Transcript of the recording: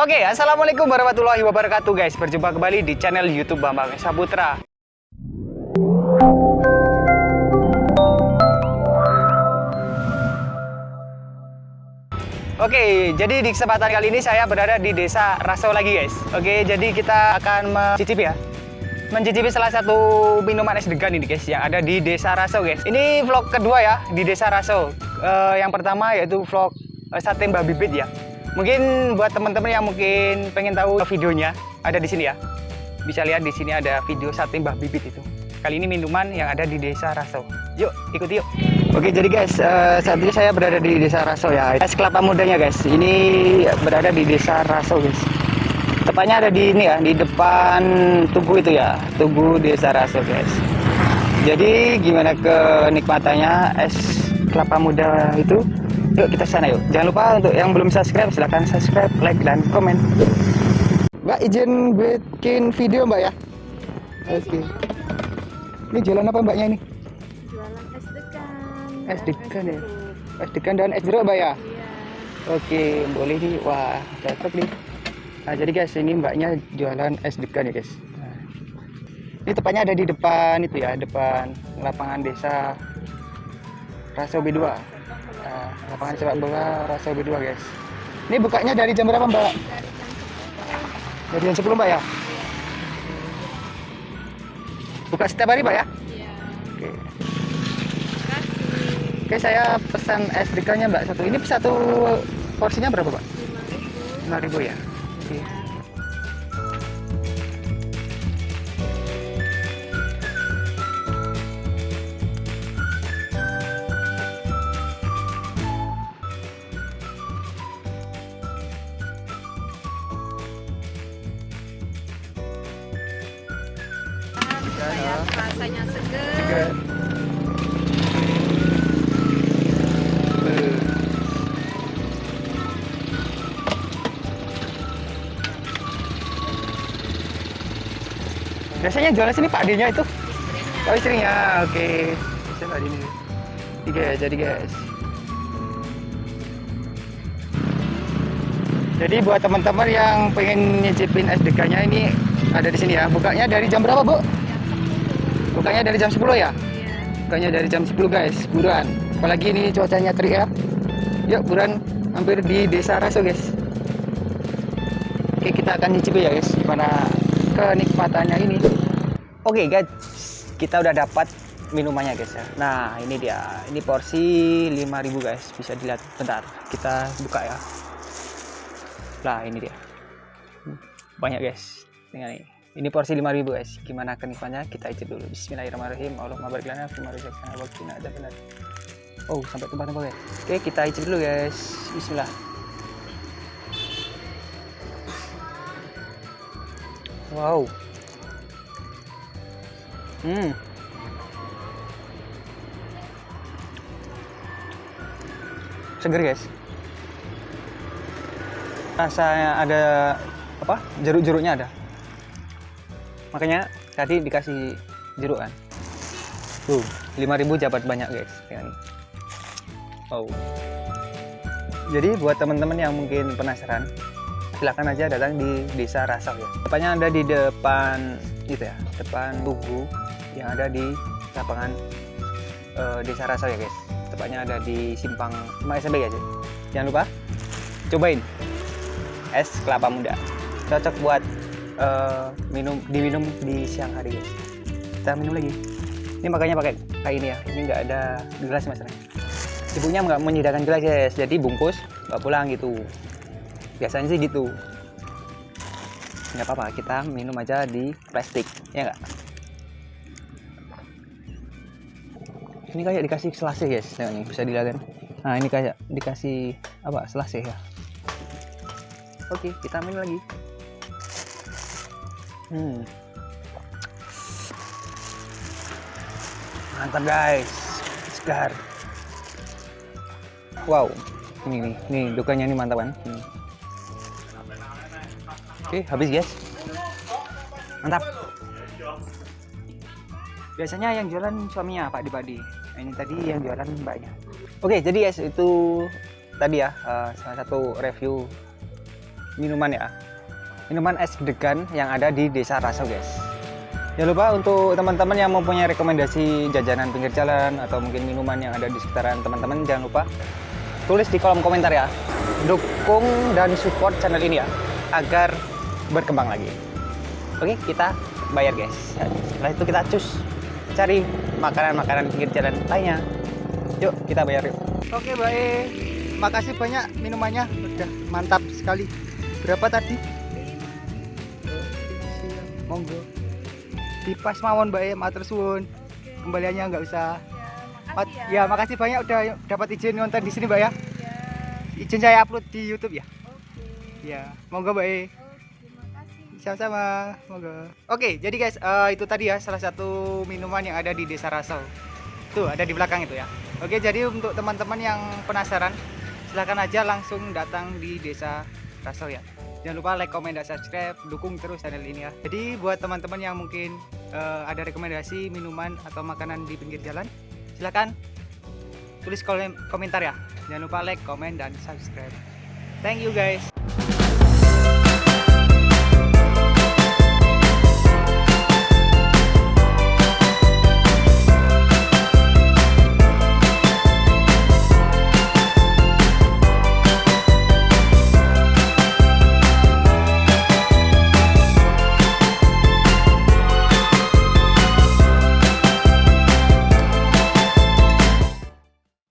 Oke, assalamualaikum warahmatullahi wabarakatuh guys. Berjumpa kembali di channel YouTube Bambang Saputra. Oke, jadi di kesempatan kali ini saya berada di desa Raso lagi guys. Oke, jadi kita akan mencicipi ya. Mencicipi salah satu minuman es degan ini guys yang ada di desa Raso guys. Ini vlog kedua ya di desa Raso. Eh, yang pertama yaitu vlog eh, sate Mbak Bibit ya. Mungkin buat teman-teman yang mungkin pengen tahu videonya ada di sini ya. Bisa lihat di sini ada video sate Mbah Bibit itu. Kali ini minuman yang ada di desa Raso. Yuk, ikuti yuk. Oke, jadi guys, eh, saat ini saya berada di desa Raso ya. Es kelapa mudanya guys. Ini berada di desa Raso guys. Tepatnya ada di ini ya, di depan tugu itu ya, tugu desa Raso guys. Jadi gimana kenikmatannya es kelapa muda itu? Yuk kita sana yuk. Jangan lupa untuk yang belum subscribe silahkan subscribe, like dan komen. Mbak izin bikin video mbak ya? Oke. Ini jualan apa mbaknya ini? jualan es degan Es dan degan ya? Es degan dan es jeruk mbak ya? Iya. Oke, boleh nih. Wah, cocok nih. Nah, jadi guys, ini mbaknya jualan es degan ya guys. Nah, ini tepatnya ada di depan itu ya, depan lapangan desa Raso B2. Lapangan sepak bola Raso B2 guys. Ini bukanya dari jam berapa mbak? dari jam 10 Dari jam 10 mbak ya? Buka setiap hari mbak ya? iya Oke. Oke, saya pesan es degannya mbak satu. Ini satu porsinya berapa mbak? 5000 5.000 ya? Rasanya seger. Eh, Biasanya jualan sini Pak Adinya itu? istrinya Oh istrinya, oke. Bisa Pak Adinya. Tiga ya, jadi guys. Jadi buat teman-teman yang pengen nyicipin SDK-nya ini ada di sini ya. Bukanya dari jam berapa, Bu? Jam 10 Bukanya dari jam 10 ya? iya Bukanya dari jam 10 guys, buruan. Apalagi ini cuacanya terik ya. Yuk buruan hampir di desa Raso guys. Oke kita akan nyicipi ya guys, gimana kenikmatannya ini. Oke guys, kita udah dapat minumannya guys ya. Nah ini dia, ini porsi 5000 guys, bisa dilihat. Bentar, kita buka ya. Lah ini dia. Hmm, Banyak guys, tinggal ini. Ini porsi 5000 guys. Gimana kenikmatannya? Kita icip dulu. Bismillahirrahmanirrahim. Allahumma barik lana fi ma razaqtana wa adzabannar. Oh, sampai tumpah-tumpah guys. Oke, kita icip dulu guys. Bismillah. Wow. Hmm. Seger guys. Rasanya ada apa? Jeruk-jeruknya ada makanya tadi dikasih jeruk kan? Tuh 5000 dapat banyak guys. Kayak ini wow. Jadi buat teman-teman yang mungkin penasaran silahkan aja datang di desa Rasau ya. Tepatnya ada di depan itu ya depan tugu yang ada di lapangan eh, desa Rasau ya guys. Tepatnya ada di simpang SMP ya. jangan lupa cobain. Es kelapa muda. Cocok buat eh, minum diminum di siang hari kita minum lagi. Ini makanya pakai kayak ini ya. Ini nggak ada gelas masalahnya ibunya nggak menyediakan gelas guys. Jadi bungkus nggak pulang gitu. Biasanya sih gitu. Nggak apa-apa kita minum aja di plastik. Ya nggak? Ini kayak dikasih selasih guys. Ya, nih bisa dilihat nah ini kayak dikasih apa selasih ya. Oke kita minum lagi Hmm. Mantap guys, segar. Wow, ini nih, nih dukanya ini mantap kan. Hmm. Oke, habis guys. Mantap. Biasanya yang jualan suaminya Pak Dipadi. Ini tadi yang jualan mbaknya. Oke, jadi guys itu tadi ya eh, salah satu review minuman ya. Minuman es degan yang ada di Desa Rasau, guys. Jangan lupa untuk teman-teman yang mempunyai rekomendasi jajanan pinggir jalan atau mungkin minuman yang ada di sekitaran teman-teman jangan lupa tulis di kolom komentar ya. Dukung dan support channel ini ya agar berkembang lagi. Oke, kita bayar guys. Setelah itu kita cus cari makanan-makanan pinggir jalan lainnya. Yuk, kita bayar yuk. Oke, baik. Makasih banyak minumannya. Udah mantap sekali. Berapa tadi? Monggo. Dipas mawon, Mbak. Matur suwun. Kembaliannya nggak usah. Mat- ya, makasih banyak udah dapat izin nonton di sini, Mbak ya. Izin saya upload di YouTube ya. Ya, monggo, Mbak. terima kasih. Sama-sama, monggo. Oke, jadi guys, eh, itu tadi ya salah satu minuman yang ada di Desa Rasau. Tuh, ada di belakang itu ya. Oke, jadi untuk teman-teman yang penasaran, silahkan aja langsung datang di Desa Rasau ya. Jangan lupa like, comment, dan subscribe, dukung terus channel ini ya. Jadi buat teman-teman yang mungkin eh, ada rekomendasi minuman atau makanan di pinggir jalan, silahkan tulis kolom komentar ya. Jangan lupa like, comment, dan subscribe. Thank you guys.